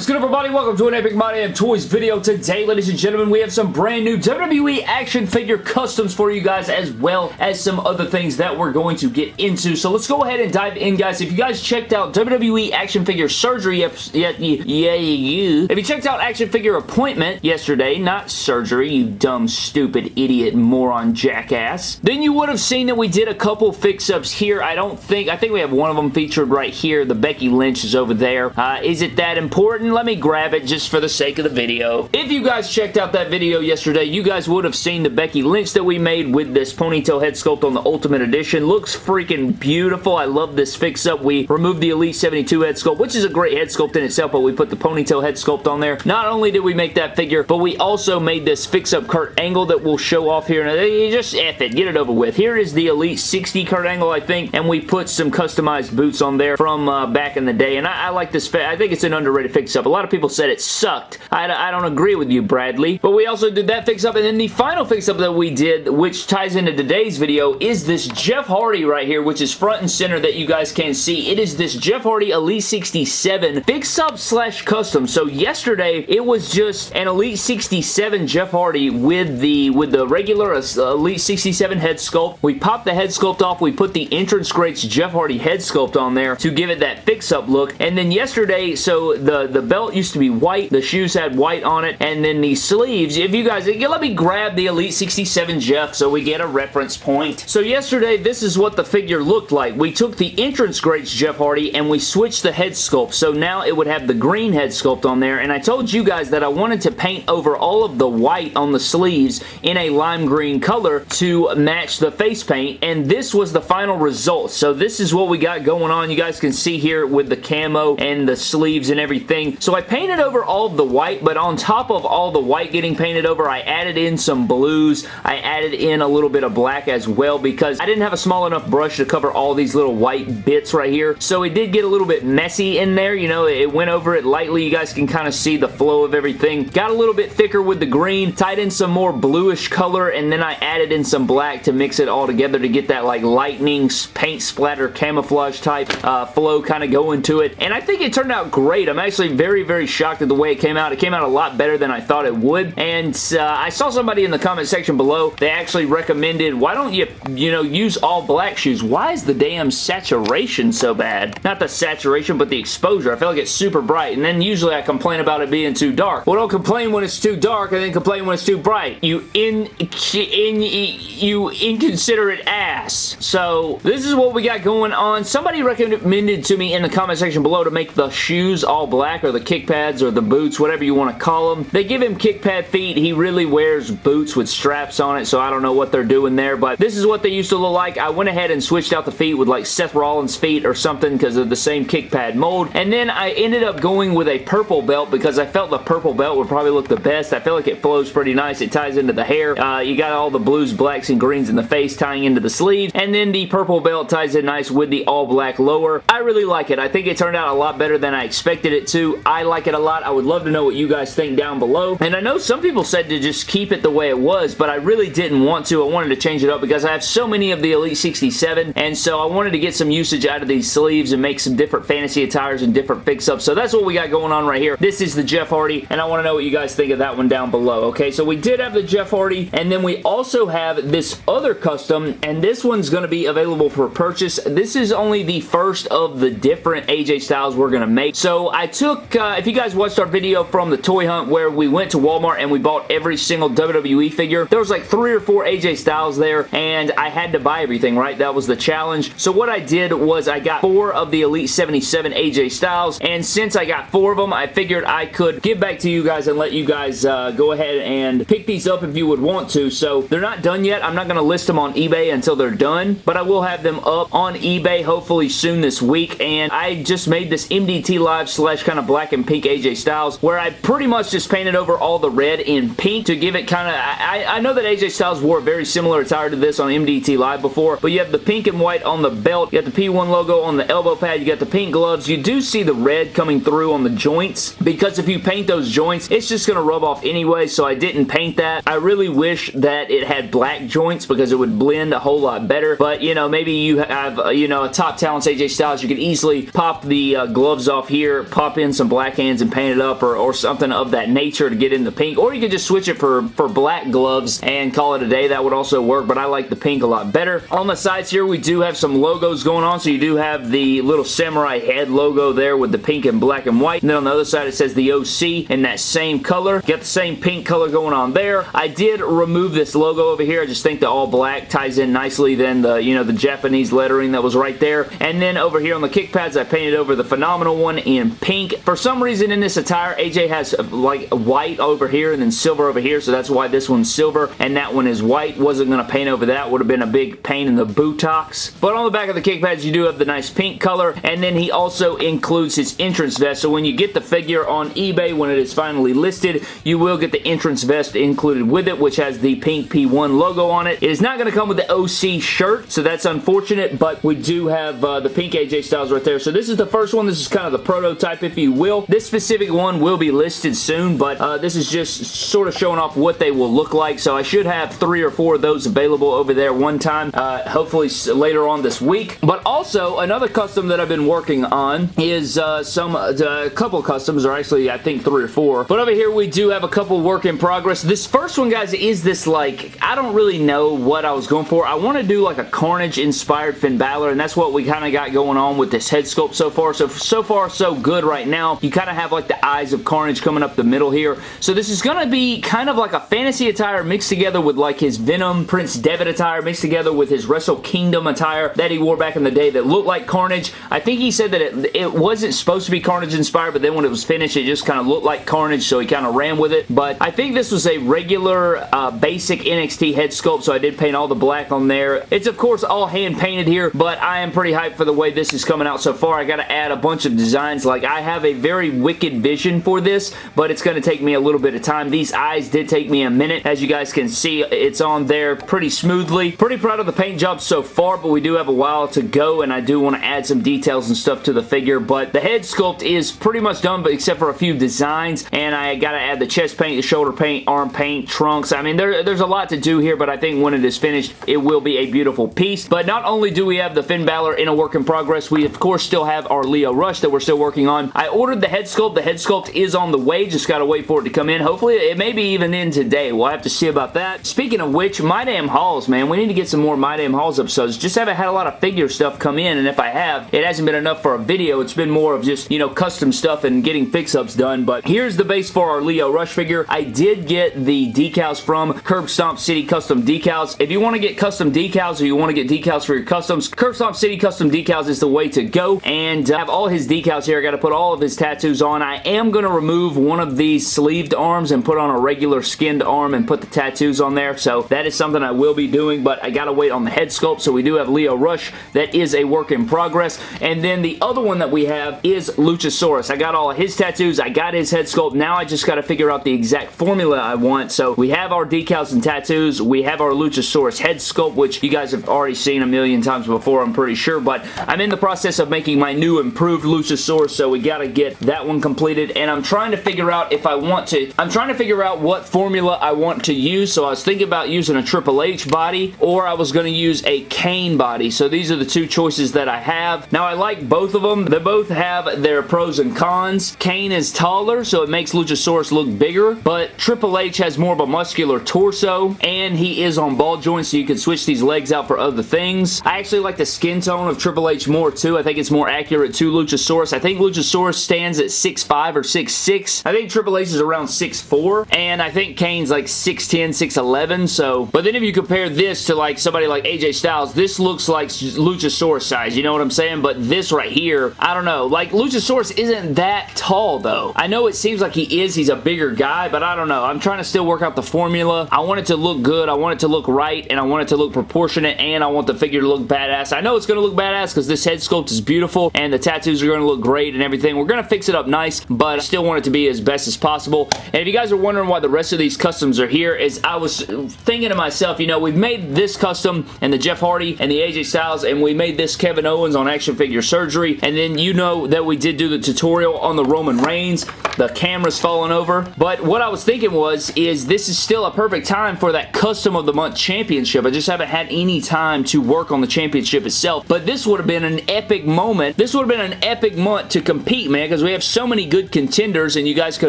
is good everybody? Welcome to an Epic My Damn Toys video. Today, ladies and gentlemen, we have some brand new WWE action figure customs for you guys as well as some other things that we're going to get into. So let's go ahead and dive in, guys. If you guys checked out WWE action figure surgery, yeah, yeah, yeah. If you checked out action figure appointment yesterday, not surgery, you dumb, stupid, idiot, moron, jackass, then you would have seen that we did a couple fix-ups here. I don't think, I think we have one of them featured right here. The Becky Lynch is over there. Uh, is it that important? Let me grab it just for the sake of the video. If you guys checked out that video yesterday, you guys would have seen the Becky Lynch that we made with this ponytail head sculpt on the Ultimate Edition. Looks freaking beautiful. I love this fix-up. We removed the Elite 72 head sculpt, which is a great head sculpt in itself, but we put the ponytail head sculpt on there. Not only did we make that figure, but we also made this fix-up Kurt Angle that we'll show off here. And just F it. Get it over with. Here is the Elite 60 Kurt Angle, I think, and we put some customized boots on there from uh, back in the day. And I, I like this. I think it's an underrated fix-up. A lot of people said it sucked. I, I don't agree with you, Bradley. But we also did that fix-up. And then the final fix-up that we did, which ties into today's video, is this Jeff Hardy right here, which is front and center that you guys can see. It is this Jeff Hardy Elite 67 fix-up slash custom. So yesterday, it was just an Elite 67 Jeff Hardy with the with the regular Elite 67 head sculpt. We popped the head sculpt off. We put the entrance greats Jeff Hardy head sculpt on there to give it that fix-up look. And then yesterday, so the, the belt used to be white. The shoes had white on it. And then the sleeves, if you guys, let me grab the Elite 67 Jeff so we get a reference point. So yesterday, this is what the figure looked like. We took the entrance greats Jeff Hardy and we switched the head sculpt. So now it would have the green head sculpt on there. And I told you guys that I wanted to paint over all of the white on the sleeves in a lime green color to match the face paint. And this was the final result. So this is what we got going on. You guys can see here with the camo and the sleeves and everything. So I painted over all of the white, but on top of all the white getting painted over, I added in some blues. I added in a little bit of black as well because I didn't have a small enough brush to cover all these little white bits right here. So it did get a little bit messy in there. You know, it went over it lightly. You guys can kind of see the flow of everything. Got a little bit thicker with the green. Tied in some more bluish color and then I added in some black to mix it all together to get that like lightning paint splatter camouflage type uh, flow kind of going to it. And I think it turned out great. I'm actually very, very very shocked at the way it came out. It came out a lot better than I thought it would. And uh, I saw somebody in the comment section below, they actually recommended, why don't you, you know, use all black shoes? Why is the damn saturation so bad? Not the saturation, but the exposure. I feel like it's super bright. And then usually I complain about it being too dark. Well, don't complain when it's too dark and then complain when it's too bright. You in, in, you inconsiderate ass. So, this is what we got going on. Somebody recommended to me in the comment section below to make the shoes all black or the kick pads or the boots, whatever you want to call them. They give him kick pad feet. He really wears boots with straps on it, so I don't know what they're doing there, but this is what they used to look like. I went ahead and switched out the feet with like Seth Rollins feet or something because of the same kick pad mold, and then I ended up going with a purple belt because I felt the purple belt would probably look the best. I feel like it flows pretty nice. It ties into the hair. Uh, you got all the blues, blacks, and greens in the face tying into the sleeve, and then the purple belt ties in nice with the all black lower. I really like it. I think it turned out a lot better than I expected it to. I like it a lot. I would love to know what you guys think down below. And I know some people said to just keep it the way it was, but I really didn't want to. I wanted to change it up because I have so many of the Elite 67, and so I wanted to get some usage out of these sleeves and make some different fantasy attires and different fix-ups. So that's what we got going on right here. This is the Jeff Hardy, and I want to know what you guys think of that one down below, okay? So we did have the Jeff Hardy, and then we also have this other custom, and this one's going to be available for purchase. This is only the first of the different AJ Styles we're going to make. So I took, uh, if you guys watched our video from the toy hunt where we went to Walmart and we bought every single WWE figure, there was like three or four AJ Styles there, and I had to buy everything, right? That was the challenge. So what I did was I got four of the Elite 77 AJ Styles, and since I got four of them, I figured I could give back to you guys and let you guys uh, go ahead and pick these up if you would want to. So they're not done yet. I'm not going to list them on eBay until they're done, but I will have them up on eBay hopefully soon this week, and I just made this MDT Live slash kind of black and pink AJ Styles where I pretty much just painted over all the red in pink to give it kind of, I, I know that AJ Styles wore a very similar attire to this on MDT Live before, but you have the pink and white on the belt, you got the P1 logo on the elbow pad, you got the pink gloves, you do see the red coming through on the joints because if you paint those joints, it's just going to rub off anyway, so I didn't paint that. I really wish that it had black joints because it would blend a whole lot better, but you know, maybe you have, uh, you know, a top talent AJ Styles, you could easily pop the uh, gloves off here, pop in some black hands and paint it up or, or something of that nature to get in the pink. Or you could just switch it for, for black gloves and call it a day. That would also work, but I like the pink a lot better. On the sides here, we do have some logos going on. So you do have the little samurai head logo there with the pink and black and white. And then on the other side, it says the OC in that same color. Got the same pink color going on there. I did remove this logo over here. I just think the all black ties in nicely than the, you know, the Japanese lettering that was right there. And then over here on the kick pads, I painted over the Phenomenal one in pink. For some reason in this attire, AJ has like white over here and then silver over here, so that's why this one's silver and that one is white. Wasn't going to paint over that. Would have been a big pain in the buttocks. But on the back of the kick pads, you do have the nice pink color, and then he also includes his entrance vest. So when you get the figure on eBay, when it is finally listed, you will get the entrance vest included with it, which has the pink P1 logo on it. It is not going to come with the OC shirt, so that's unfortunate, but we do have uh, the pink AJ Styles right there. So this is the first one. This is kind of the prototype, if you will. This specific one will be listed soon, but uh, this is just sort of showing off what they will look like. So I should have three or four of those available over there one time, uh, hopefully later on this week. But also, another custom that I've been working on is uh, some, uh, a couple customs, or actually I think three or four. But over here we do have a couple work in progress. This first one, guys, is this like, I don't really know what I was going for. I want to do like a Carnage inspired Finn Balor, and that's what we kind of got going on with this head sculpt so far. So, so far, so good right now. You kind of have like the eyes of Carnage coming up the middle here. So this is going to be kind of like a fantasy attire mixed together with like his Venom Prince Devitt attire mixed together with his Wrestle Kingdom attire that he wore back in the day that looked like Carnage. I think he said that it, it wasn't supposed to be Carnage inspired, but then when it was finished, it just kind of looked like Carnage, so he kind of ran with it. But I think this was a regular uh, basic NXT head sculpt, so I did paint all the black on there. It's, of course, all hand painted here, but I am pretty hyped for the way this is coming out so far. I got to add a bunch of designs. Like, I have a very wicked vision for this, but it's going to take me a little bit of time. These eyes did take me a minute. As you guys can see, it's on there pretty smoothly. Pretty proud of the paint job so far, but we do have a while to go, and I do want to add some details and stuff to the figure, but the head sculpt is pretty much done, but except for a few designs, and I got to add the chest paint, the shoulder paint, arm paint, trunks. I mean, there, there's a lot to do here, but I think when it is finished, it will be a beautiful piece. But not only do we have the Finn Balor in a work in progress, we of course still have our Lio Rush that we're still working on. I ordered the head sculpt. The head sculpt is on the way. Just got to wait for it to come in. Hopefully, it may be even in today. We'll have to see about that. Speaking of which, My Damn Hauls, man. We need to get some more My Damn Hauls episodes. Just haven't had a lot of figure stuff come in, and if I have, it hasn't been enough for a video. It's been more of just, you know, custom stuff and getting fix-ups done, but here's the base for our Lio Rush figure. I did get the decals from Curb Stomp City Custom Decals. If you want to get custom decals or you want to get decals for your customs, Curb Stomp City Custom Decals is the way to go, and I have all his decals here. I got to put all of his tattoos on. I am going to remove one of these sleeved arms and put on a regular skinned arm and put the tattoos on there, so that is something I will be doing, but I got to wait on the head sculpt, so we do have Lio Rush. That is a work in progress, and then the other one that we have is Luchasaurus. I got all of his tattoos. I got his head sculpt. Now I just got to figure out the exact formula I want, so we have our decals and tattoos. We have our Luchasaurus head sculpt, which you guys have already seen a million times before, I'm pretty sure, but I'm in the process of making my new improved Luchasaurus, so we got to get that one completed, and I'm trying to figure out if I want to, I'm trying to figure out what formula I want to use, so I was thinking about using a Triple H body, or I was going to use a Kane body, so these are the two choices that I have. Now, I like both of them. They both have their pros and cons. Kane is taller, so it makes Luchasaurus look bigger, but Triple H has more of a muscular torso, and he is on ball joints, so you can switch these legs out for other things. I actually like the skin tone of Triple H more, too. I think it's more accurate to Luchasaurus. I think Luchasaurus stands at 6'5 or 6'6. I think Triple H is around 6'4, and I think Kane's like 6'10, 6'11, so... But then if you compare this to like somebody like AJ Styles, this looks like Luchasaurus size, you know what I'm saying? But this right here, I don't know. Like, Luchasaurus isn't that tall, though. I know it seems like he is. He's a bigger guy, but I don't know. I'm trying to still work out the formula. I want it to look good. I want it to look right, and I want it to look proportionate, and I want the figure to look badass. I know it's going to look badass because this head sculpt is beautiful, and the tattoos are going to look great and everything. We're going to fix it up nice, but I still want it to be as best as possible. And if you guys are wondering why the rest of these customs are here, is I was thinking to myself, you know, we've made this custom and the Jeff Hardy and the AJ Styles, and we made this Kevin Owens on Action Figure Surgery, and then you know that we did do the tutorial on the Roman Reigns, the camera's falling over, but what I was thinking was, is this is still a perfect time for that Custom of the Month Championship. I just haven't had any time to work on the championship itself, but this would have been an epic moment. This would have been an epic month to compete, man, because because we have so many good contenders and you guys could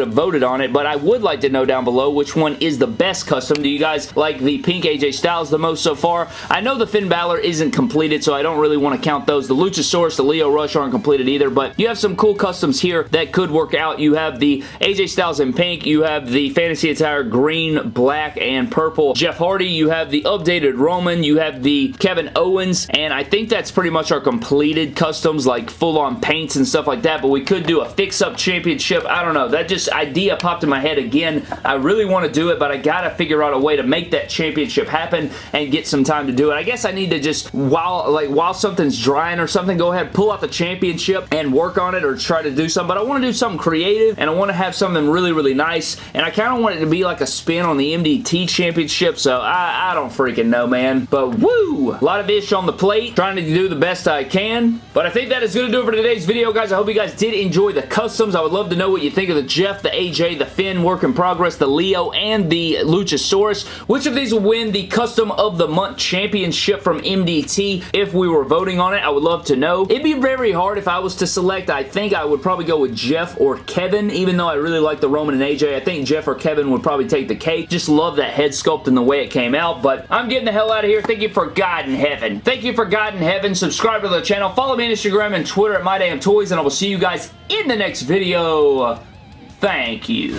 have voted on it, but I would like to know down below which one is the best custom. Do you guys like the pink AJ Styles the most so far? I know the Finn Balor isn't completed, so I don't really want to count those. The Luchasaurus, the Lio Rush aren't completed either, but you have some cool customs here that could work out. You have the AJ Styles in pink. You have the Fantasy Attire green, black, and purple. Jeff Hardy. You have the updated Roman. You have the Kevin Owens, and I think that's pretty much our completed customs, like full-on paints and stuff like that, but we could do a fix-up championship. I don't know. That just idea popped in my head again. I really want to do it, but I gotta figure out a way to make that championship happen and get some time to do it. I guess I need to just, while like while something's drying or something, go ahead, pull out the championship and work on it or try to do something, but I want to do something creative and I want to have something really, really nice, and I kind of want it to be like a spin on the MDT championship, so I, I don't freaking know, man, but woo! A lot of ish on the plate, trying to do the best I can, but I think that is going to do it for today's video, guys. I hope you guys did enjoy the customs. I would love to know what you think of the Jeff, the AJ, the Finn, work in progress, the Lio, and the Luchasaurus. Which of these will win the Custom of the Month Championship from MDT? If we were voting on it, I would love to know. It'd be very hard if I was to select. I think I would probably go with Jeff or Kevin, even though I really like the Roman and AJ. I think Jeff or Kevin would probably take the cake. Just love that head sculpt and the way it came out, but I'm getting the hell out of here. Thank you for God in heaven. Thank you for God in heaven. Subscribe to the channel. Follow me on Instagram and Twitter at MyDamnToys, and I will see you guys in the next video. Thank you.